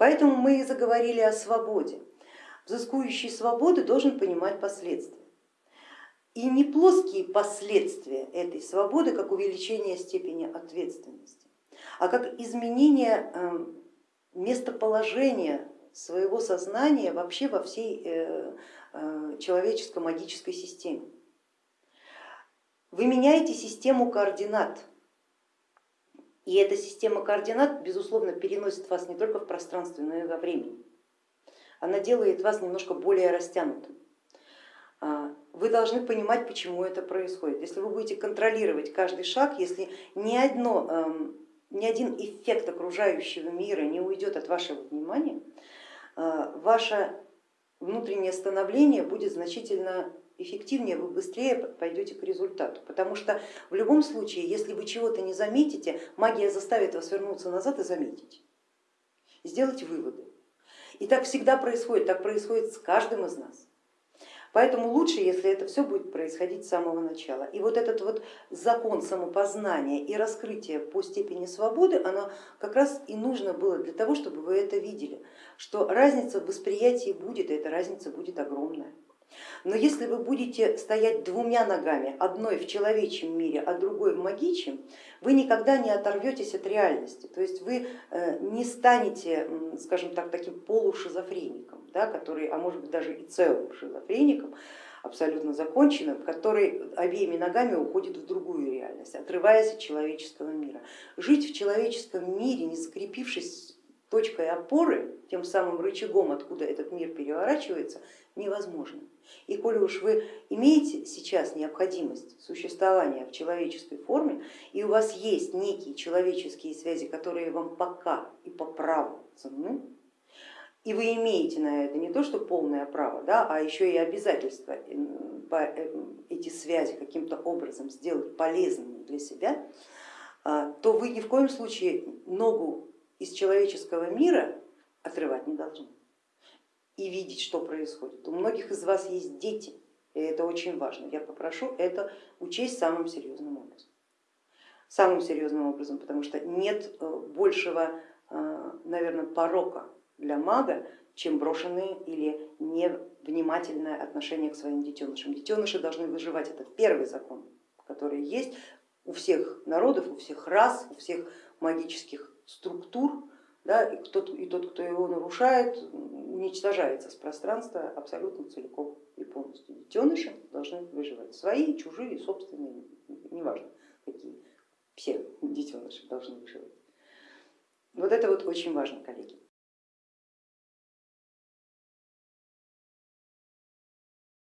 Поэтому мы и заговорили о свободе. Взыскующий свободы должен понимать последствия. И не плоские последствия этой свободы, как увеличение степени ответственности, а как изменение эм, местоположения своего сознания вообще во всей э, э, человеческо-магической системе. Вы меняете систему координат, и эта система координат, безусловно, переносит вас не только в пространстве, но и во времени. Она делает вас немножко более растянутым. А, вы должны понимать, почему это происходит. Если вы будете контролировать каждый шаг, если ни, одно, эм, ни один эффект окружающего мира не уйдет от вашего внимания, э, ваше внутреннее становление будет значительно эффективнее, вы быстрее пойдете к результату. Потому что в любом случае, если вы чего-то не заметите, магия заставит вас вернуться назад и заметить, сделать выводы. И так всегда происходит, так происходит с каждым из нас. Поэтому лучше, если это все будет происходить с самого начала. И вот этот вот закон самопознания и раскрытия по степени свободы, оно как раз и нужно было для того, чтобы вы это видели, что разница в восприятии будет, и эта разница будет огромная. Но если вы будете стоять двумя ногами, одной в человечьем мире, а другой в магичьем, вы никогда не оторветесь от реальности, то есть вы э, не станете, скажем так, таким полушизофреником, да, который, а может быть даже и целым шизофреником, абсолютно законченным, который обеими ногами уходит в другую реальность, отрываясь от человеческого мира. Жить в человеческом мире, не скрепившись точкой опоры, тем самым рычагом, откуда этот мир переворачивается, невозможно. И коли уж вы имеете сейчас необходимость существования в человеческой форме, и у вас есть некие человеческие связи, которые вам пока и по праву ценны, и вы имеете на это не то что полное право, да, а еще и обязательство э, эти связи каким-то образом сделать полезными для себя, а, то вы ни в коем случае ногу из человеческого мира отрывать не должны и видеть, что происходит. У многих из вас есть дети, и это очень важно. Я попрошу это учесть самым серьезным образом. Самым серьезным образом, потому что нет э, большего, э, наверное, порока для мага, чем брошенные или невнимательное отношение к своим детенышам. Детеныши должны выживать, это первый закон, который есть у всех народов, у всех рас, у всех магических структур, да, и, тот, и тот, кто его нарушает, уничтожается с пространства абсолютно целиком и полностью. Детеныши должны выживать, свои, чужие, собственные, неважно какие, все детеныши должны выживать. Вот это вот очень важно, коллеги.